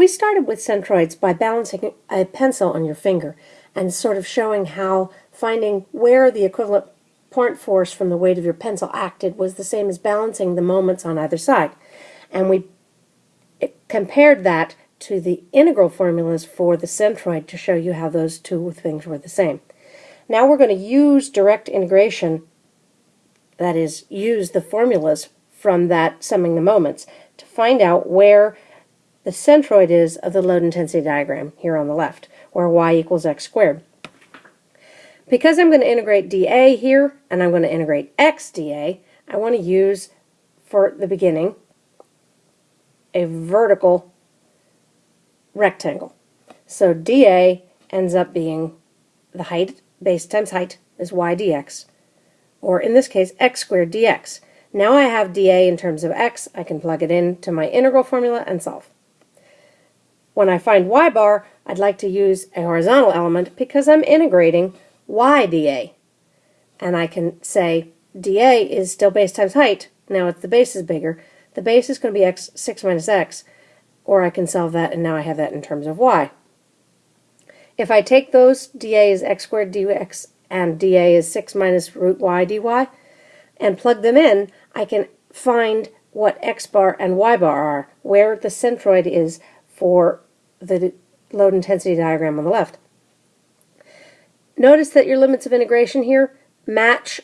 We started with centroids by balancing a pencil on your finger and sort of showing how finding where the equivalent point force from the weight of your pencil acted was the same as balancing the moments on either side. And we compared that to the integral formulas for the centroid to show you how those two things were the same. Now we're going to use direct integration, that is, use the formulas from that summing the moments to find out where the centroid is of the load intensity diagram here on the left, where y equals x squared. Because I'm going to integrate dA here, and I'm going to integrate x dA, I want to use, for the beginning, a vertical rectangle. So dA ends up being the height, base times height, is y dx, or in this case, x squared dx. Now I have dA in terms of x, I can plug it into my integral formula and solve. When I find y bar, I'd like to use a horizontal element because I'm integrating y dA. And I can say dA is still base times height. Now if the base is bigger, the base is going to be x 6 minus x, or I can solve that and now I have that in terms of y. If I take those, dA is x squared dx and dA is 6 minus root y dy, and plug them in, I can find what x bar and y bar are, where the centroid is for the load intensity diagram on the left. Notice that your limits of integration here match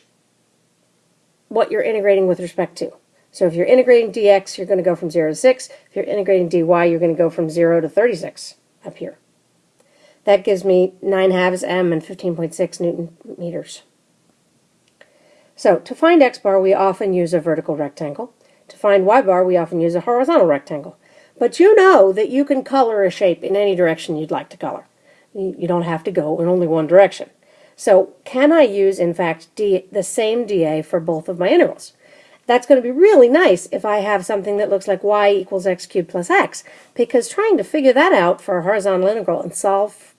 what you're integrating with respect to. So if you're integrating dx, you're going to go from 0 to 6. If you're integrating dy, you're going to go from 0 to 36 up here. That gives me 9 halves m and 15.6 newton meters. So to find x bar, we often use a vertical rectangle. To find y bar, we often use a horizontal rectangle. But you know that you can color a shape in any direction you'd like to color. You don't have to go in only one direction. So can I use, in fact, D, the same dA for both of my integrals? That's going to be really nice if I have something that looks like y equals x cubed plus x, because trying to figure that out for a horizontal integral and solve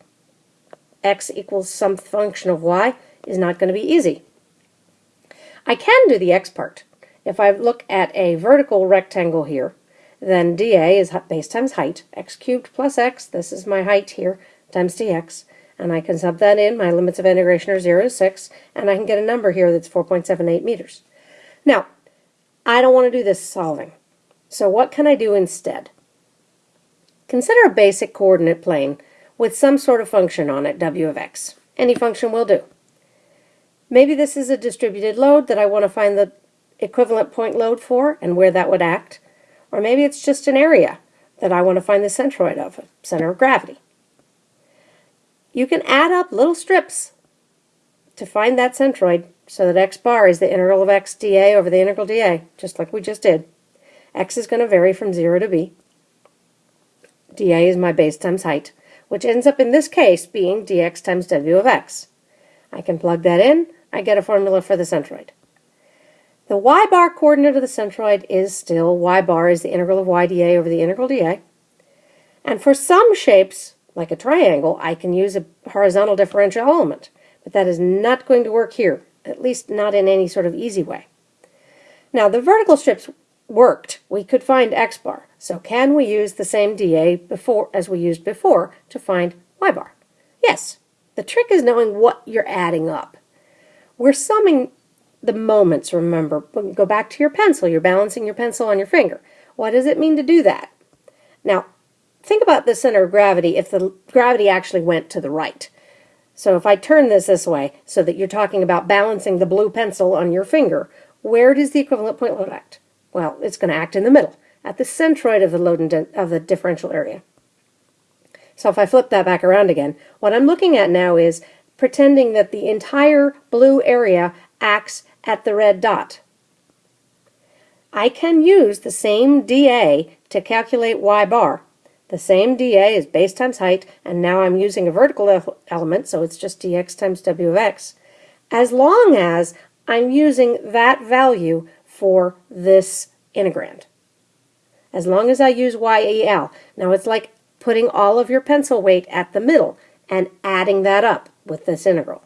x equals some function of y is not going to be easy. I can do the x part. If I look at a vertical rectangle here, then dA is base times height, x cubed plus x, this is my height here, times dx, and I can sub that in, my limits of integration are 0 to 6, and I can get a number here that's 4.78 meters. Now, I don't want to do this solving, so what can I do instead? Consider a basic coordinate plane with some sort of function on it, w of x. Any function will do. Maybe this is a distributed load that I want to find the equivalent point load for and where that would act. Or maybe it's just an area that I want to find the centroid of, center of gravity. You can add up little strips to find that centroid so that x bar is the integral of x dA over the integral dA, just like we just did. x is going to vary from 0 to b. dA is my base times height, which ends up in this case being dx times w of x. I can plug that in, I get a formula for the centroid. The y bar coordinate of the centroid is still y bar is the integral of y dA over the integral dA. And for some shapes, like a triangle, I can use a horizontal differential element. But that is not going to work here, at least not in any sort of easy way. Now, the vertical strips worked. We could find x bar. So can we use the same dA before as we used before to find y bar? Yes. The trick is knowing what you're adding up. We're summing the moments, remember. Go back to your pencil. You're balancing your pencil on your finger. What does it mean to do that? Now, think about the center of gravity if the gravity actually went to the right. So if I turn this this way so that you're talking about balancing the blue pencil on your finger, where does the equivalent point load act? Well, it's going to act in the middle, at the centroid of the load of the differential area. So if I flip that back around again, what I'm looking at now is pretending that the entire blue area acts at the red dot. I can use the same dA to calculate y bar. The same dA is base times height, and now I'm using a vertical element, so it's just dx times w of x, as long as I'm using that value for this integrand. As long as I use YEL. Now it's like putting all of your pencil weight at the middle and adding that up with this integral.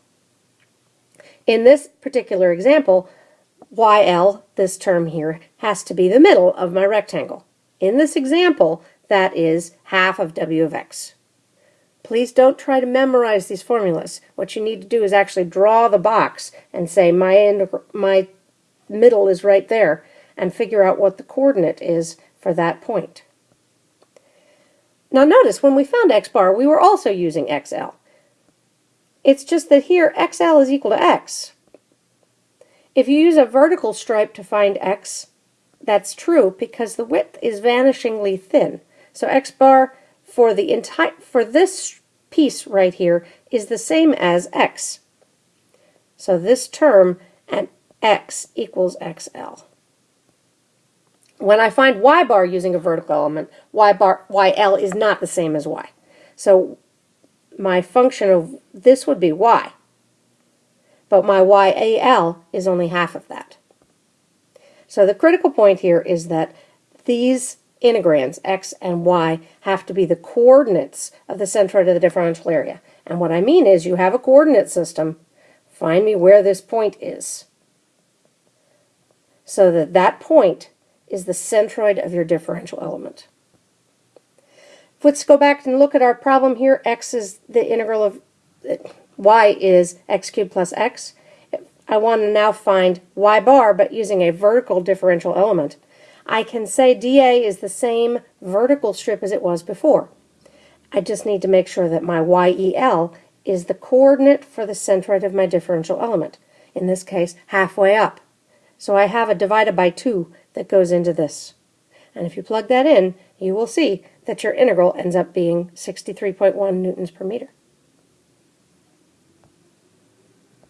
In this particular example, YL, this term here, has to be the middle of my rectangle. In this example, that is half of w of x. Please don't try to memorize these formulas. What you need to do is actually draw the box and say my, my middle is right there and figure out what the coordinate is for that point. Now notice when we found x bar we were also using xl. It's just that here xl is equal to x. If you use a vertical stripe to find x, that's true because the width is vanishingly thin. So x bar for the entire for this piece right here is the same as x. So this term and x equals xl. When I find y bar using a vertical element, y bar yl is not the same as y. So my function of this would be y. But my yal is only half of that. So the critical point here is that these integrands, x and y, have to be the coordinates of the centroid of the differential area. And what I mean is you have a coordinate system, find me where this point is. So that that point is the centroid of your differential element. Let's go back and look at our problem here. x is the integral of, y is x cubed plus x. I want to now find y bar, but using a vertical differential element. I can say dA is the same vertical strip as it was before. I just need to make sure that my YEL is the coordinate for the centroid of my differential element, in this case halfway up. So I have a divided by 2 that goes into this. And if you plug that in, you will see that your integral ends up being 63.1 newtons per meter.